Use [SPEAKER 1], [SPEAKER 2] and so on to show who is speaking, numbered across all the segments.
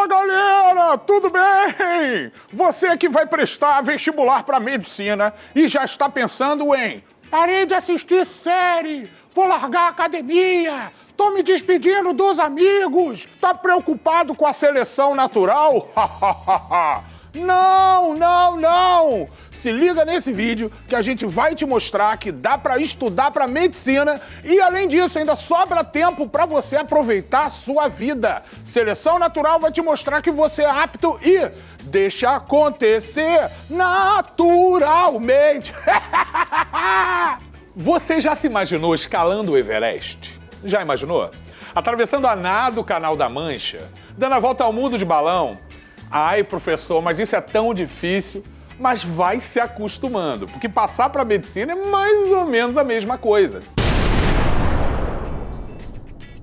[SPEAKER 1] Fala galera, tudo bem? Você que vai prestar vestibular para medicina e já está pensando em parei de assistir série, vou largar a academia, tô me despedindo dos amigos, tá preocupado com a seleção natural? não, não, não! Se liga nesse vídeo que a gente vai te mostrar que dá para estudar para medicina e além disso ainda sobra tempo para você aproveitar a sua vida. Seleção Natural vai te mostrar que você é apto e deixa acontecer naturalmente. você já se imaginou escalando o Everest? Já imaginou? Atravessando a nado o Canal da Mancha, dando a volta ao mundo de balão? Ai, professor, mas isso é tão difícil mas vai se acostumando, porque passar para medicina é mais ou menos a mesma coisa.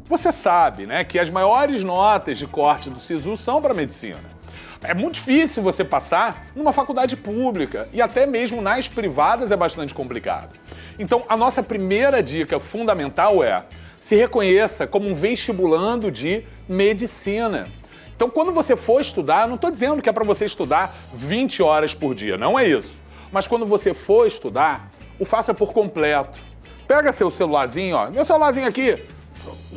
[SPEAKER 1] Você sabe, né, que as maiores notas de corte do SISU são para medicina. É muito difícil você passar numa faculdade pública e até mesmo nas privadas é bastante complicado. Então, a nossa primeira dica fundamental é se reconheça como um vestibulando de medicina. Então, quando você for estudar, não estou dizendo que é para você estudar 20 horas por dia, não é isso. Mas quando você for estudar, o faça por completo. Pega seu celularzinho, ó, meu celularzinho aqui,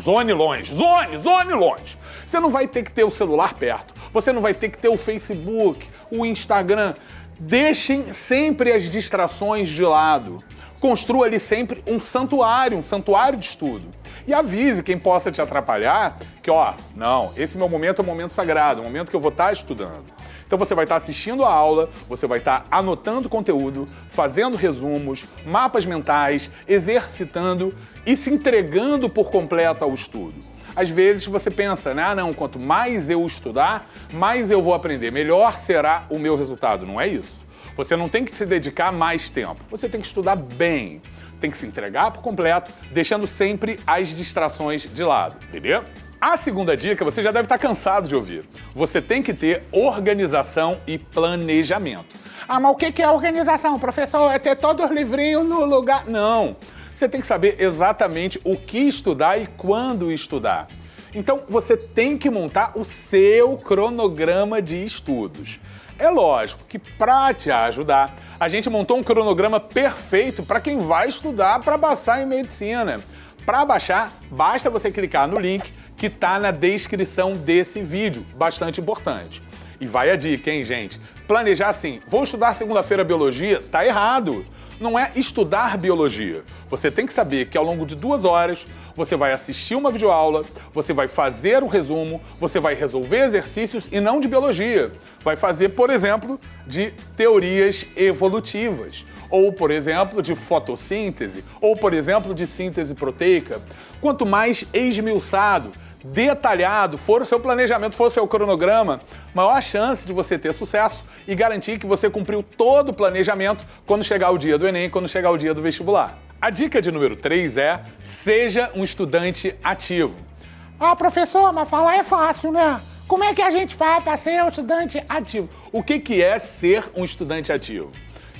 [SPEAKER 1] zone longe, zone, zone longe. Você não vai ter que ter o celular perto, você não vai ter que ter o Facebook, o Instagram. Deixem sempre as distrações de lado. Construa ali sempre um santuário, um santuário de estudo e avise quem possa te atrapalhar que, ó, não, esse meu momento é um momento sagrado, um momento que eu vou estar estudando. Então você vai estar assistindo a aula, você vai estar anotando conteúdo, fazendo resumos, mapas mentais, exercitando e se entregando por completo ao estudo. Às vezes você pensa, né? Ah, não, quanto mais eu estudar, mais eu vou aprender, melhor será o meu resultado. Não é isso. Você não tem que se dedicar mais tempo, você tem que estudar bem tem que se entregar por completo, deixando sempre as distrações de lado, beleza? A segunda dica você já deve estar cansado de ouvir. Você tem que ter organização e planejamento. Ah, mas o que é organização, professor? É ter todos os livrinhos no lugar... Não! Você tem que saber exatamente o que estudar e quando estudar. Então, você tem que montar o seu cronograma de estudos. É lógico que para te ajudar, a gente montou um cronograma perfeito para quem vai estudar para passar em medicina. Para baixar, basta você clicar no link que está na descrição desse vídeo, bastante importante. E vai a dica, hein, gente? Planejar assim, vou estudar segunda-feira biologia, tá errado. Não é estudar biologia. Você tem que saber que ao longo de duas horas você vai assistir uma videoaula, você vai fazer um resumo, você vai resolver exercícios e não de biologia vai fazer, por exemplo, de teorias evolutivas, ou, por exemplo, de fotossíntese, ou, por exemplo, de síntese proteica. Quanto mais esmiuçado, detalhado for o seu planejamento, for o seu cronograma, maior a chance de você ter sucesso e garantir que você cumpriu todo o planejamento quando chegar o dia do Enem, quando chegar o dia do vestibular. A dica de número 3 é seja um estudante ativo.
[SPEAKER 2] Ah, professor, mas falar é fácil, né? Como é que a gente faz para ser um estudante ativo?
[SPEAKER 1] O que, que é ser um estudante ativo?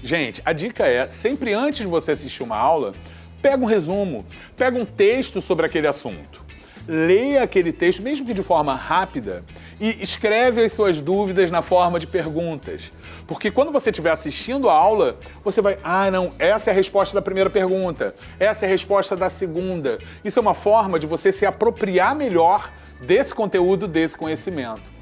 [SPEAKER 1] Gente, a dica é, sempre antes de você assistir uma aula, pega um resumo, pega um texto sobre aquele assunto. Leia aquele texto, mesmo que de forma rápida, e escreve as suas dúvidas na forma de perguntas. Porque quando você estiver assistindo a aula, você vai, ah, não, essa é a resposta da primeira pergunta, essa é a resposta da segunda. Isso é uma forma de você se apropriar melhor desse conteúdo, desse conhecimento.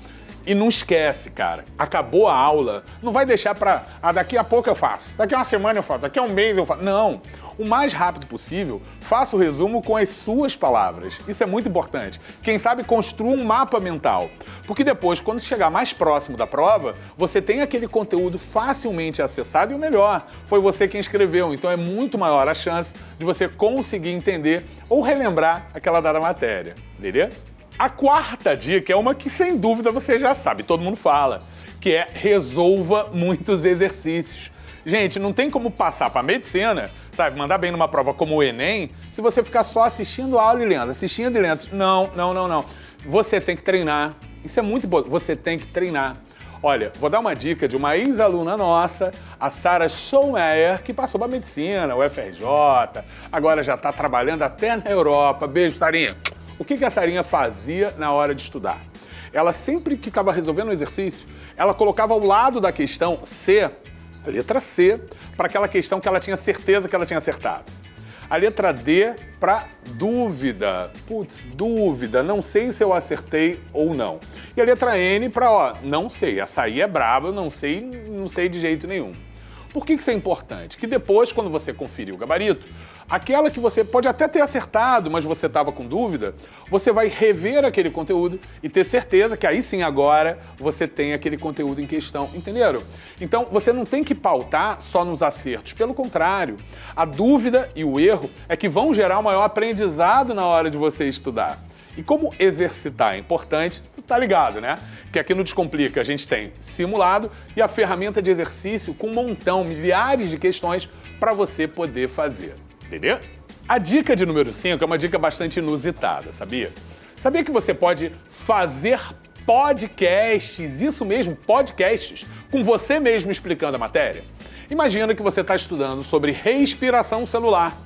[SPEAKER 1] E não esquece, cara, acabou a aula, não vai deixar para, ah, daqui a pouco eu faço, daqui a uma semana eu faço, daqui a um mês eu faço. Não, o mais rápido possível, faça o resumo com as suas palavras. Isso é muito importante. Quem sabe construa um mapa mental, porque depois, quando chegar mais próximo da prova, você tem aquele conteúdo facilmente acessado e o melhor, foi você quem escreveu, então é muito maior a chance de você conseguir entender ou relembrar aquela dada matéria, beleza? A quarta dica é uma que sem dúvida você já sabe, todo mundo fala, que é resolva muitos exercícios. Gente, não tem como passar para medicina, sabe, mandar bem numa prova como o Enem, se você ficar só assistindo aula e lendo, assistindo e lendo. Não, não, não, não. Você tem que treinar. Isso é muito importante. Você tem que treinar. Olha, vou dar uma dica de uma ex-aluna nossa, a Sara Schomeyer, que passou para medicina, o FRJ, agora já está trabalhando até na Europa. Beijo, Sarinha. O que, que a Sarinha fazia na hora de estudar? ela sempre que estava resolvendo o exercício, ela colocava ao lado da questão C, a letra C, para aquela questão que ela tinha certeza que ela tinha acertado. A letra D para dúvida. Putz, dúvida, não sei se eu acertei ou não. E a letra N para, ó, não sei, essa aí é braba, não sei, não sei de jeito nenhum. Por que isso é importante? Que depois, quando você conferir o gabarito, aquela que você pode até ter acertado, mas você estava com dúvida, você vai rever aquele conteúdo e ter certeza que aí sim agora você tem aquele conteúdo em questão, entenderam? Então você não tem que pautar só nos acertos, pelo contrário, a dúvida e o erro é que vão gerar o maior aprendizado na hora de você estudar. E como exercitar é importante, tu tá ligado, né? Que aqui no Descomplica a gente tem simulado e a ferramenta de exercício com um montão, milhares de questões para você poder fazer. Entendeu? A dica de número 5 é uma dica bastante inusitada, sabia? Sabia que você pode fazer podcasts, isso mesmo, podcasts, com você mesmo explicando a matéria? Imagina que você está estudando sobre respiração celular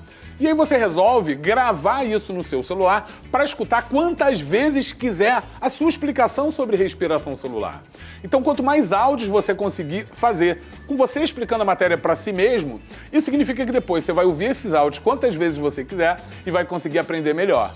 [SPEAKER 1] e aí você resolve gravar isso no seu celular para escutar quantas vezes quiser a sua explicação sobre respiração celular. Então, quanto mais áudios você conseguir fazer com você explicando a matéria para si mesmo, isso significa que depois você vai ouvir esses áudios quantas vezes você quiser e vai conseguir aprender melhor.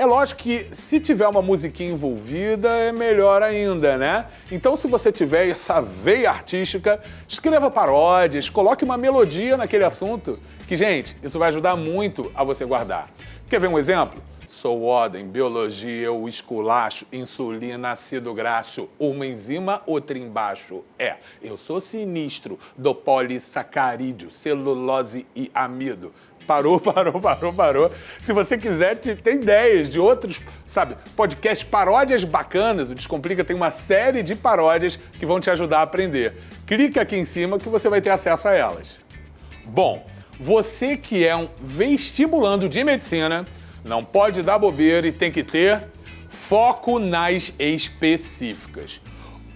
[SPEAKER 1] É lógico que se tiver uma musiquinha envolvida, é melhor ainda, né? Então, se você tiver essa veia artística, escreva paródias, coloque uma melodia naquele assunto que, gente, isso vai ajudar muito a você guardar. Quer ver um exemplo? Sou Oden, biologia, eu esculacho, insulina, ácido graxo, uma enzima, outra embaixo. É, eu sou sinistro do polissacarídeo, celulose e amido. Parou, parou, parou, parou. Se você quiser, tem ideias de outros, sabe, podcast paródias bacanas. O Descomplica tem uma série de paródias que vão te ajudar a aprender. Clique aqui em cima que você vai ter acesso a elas. Bom, você que é um vestibulando de medicina, não pode dar bobeira e tem que ter foco nas específicas.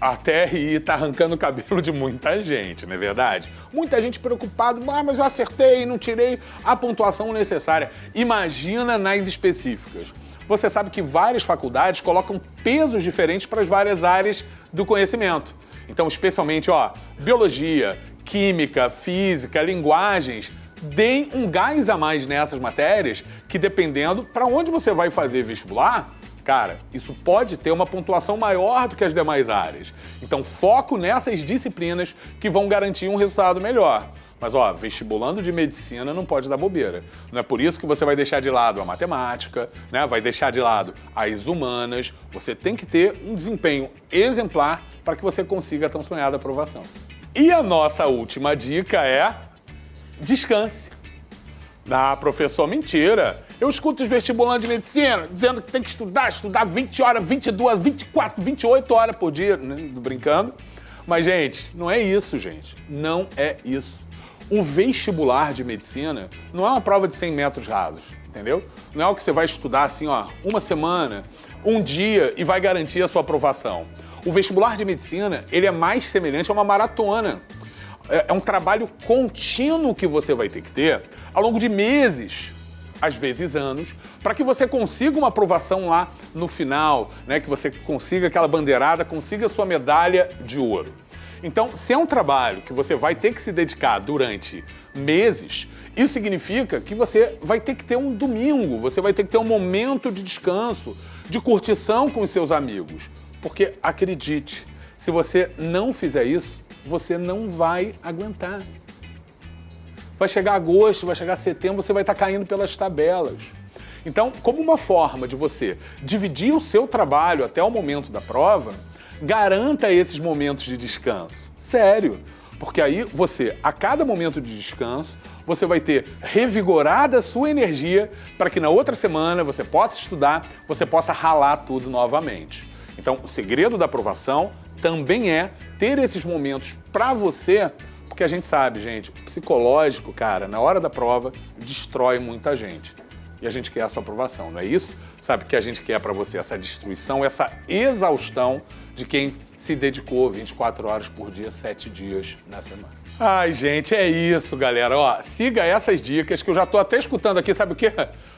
[SPEAKER 1] A TRI tá arrancando o cabelo de muita gente, não é verdade? Muita gente preocupada, ah, mas eu acertei não tirei a pontuação necessária. Imagina nas específicas. Você sabe que várias faculdades colocam pesos diferentes para as várias áreas do conhecimento. Então, especialmente, ó, biologia, química, física, linguagens, deem um gás a mais nessas matérias que dependendo para onde você vai fazer vestibular, cara, isso pode ter uma pontuação maior do que as demais áreas. Então foco nessas disciplinas que vão garantir um resultado melhor. Mas ó, vestibulando de medicina não pode dar bobeira. Não é por isso que você vai deixar de lado a matemática, né? Vai deixar de lado as humanas. Você tem que ter um desempenho exemplar para que você consiga a tão sonhada aprovação. E a nossa última dica é descanse. Ah, professor, mentira. Eu escuto os vestibulantes de medicina dizendo que tem que estudar, estudar 20 horas, 22, 24, 28 horas por dia, brincando. Mas, gente, não é isso, gente. Não é isso. O vestibular de medicina não é uma prova de 100 metros rasos, entendeu? Não é o que você vai estudar assim, ó, uma semana, um dia e vai garantir a sua aprovação. O vestibular de medicina, ele é mais semelhante a uma maratona. É, é um trabalho contínuo que você vai ter que ter ao longo de meses, às vezes anos, para que você consiga uma aprovação lá no final, né? que você consiga aquela bandeirada, consiga sua medalha de ouro. Então, se é um trabalho que você vai ter que se dedicar durante meses, isso significa que você vai ter que ter um domingo, você vai ter que ter um momento de descanso, de curtição com os seus amigos. Porque acredite, se você não fizer isso, você não vai aguentar. Vai chegar agosto, vai chegar setembro, você vai estar caindo pelas tabelas. Então, como uma forma de você dividir o seu trabalho até o momento da prova, garanta esses momentos de descanso. Sério. Porque aí você, a cada momento de descanso, você vai ter revigorada a sua energia para que na outra semana você possa estudar, você possa ralar tudo novamente. Então, o segredo da aprovação também é ter esses momentos para você, porque a gente sabe, gente, psicológico, cara, na hora da prova, destrói muita gente. E a gente quer a sua aprovação, não é isso? Sabe que a gente quer para você essa destruição, essa exaustão de quem se dedicou 24 horas por dia, 7 dias na semana. Ai, gente, é isso, galera. Ó, siga essas dicas que eu já tô até escutando aqui, sabe o quê?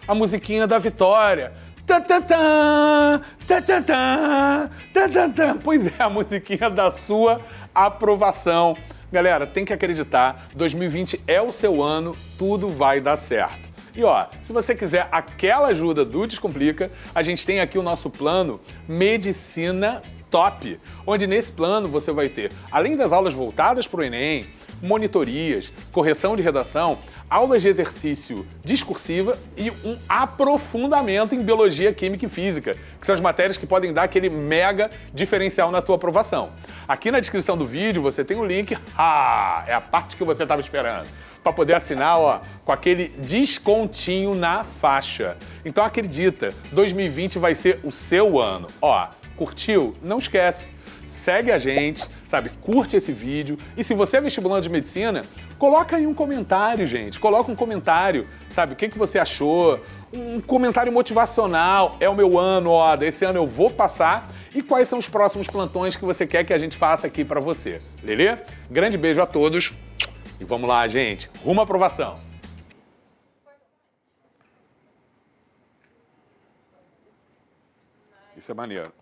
[SPEAKER 1] A musiquinha da vitória Tantantã, tantantã, tantantã. Pois é, a musiquinha da sua aprovação. Galera, tem que acreditar, 2020 é o seu ano, tudo vai dar certo. E ó, se você quiser aquela ajuda do Descomplica, a gente tem aqui o nosso plano Medicina Top, onde nesse plano você vai ter, além das aulas voltadas para o Enem, monitorias, correção de redação, aulas de exercício discursiva e um aprofundamento em biologia, química e física, que são as matérias que podem dar aquele mega diferencial na tua aprovação. Aqui na descrição do vídeo você tem o um link, ah, é a parte que você estava esperando, para poder assinar ó, com aquele descontinho na faixa. Então acredita, 2020 vai ser o seu ano. Ó, curtiu? Não esquece, segue a gente, sabe? Curte esse vídeo. E se você é vestibulando de medicina, coloca aí um comentário, gente. Coloca um comentário, sabe? O que, que você achou? Um comentário motivacional. É o meu ano, ó, desse ano eu vou passar. E quais são os próximos plantões que você quer que a gente faça aqui para você, beleza? Grande beijo a todos e vamos lá, gente. Rumo à aprovação. Isso é maneiro.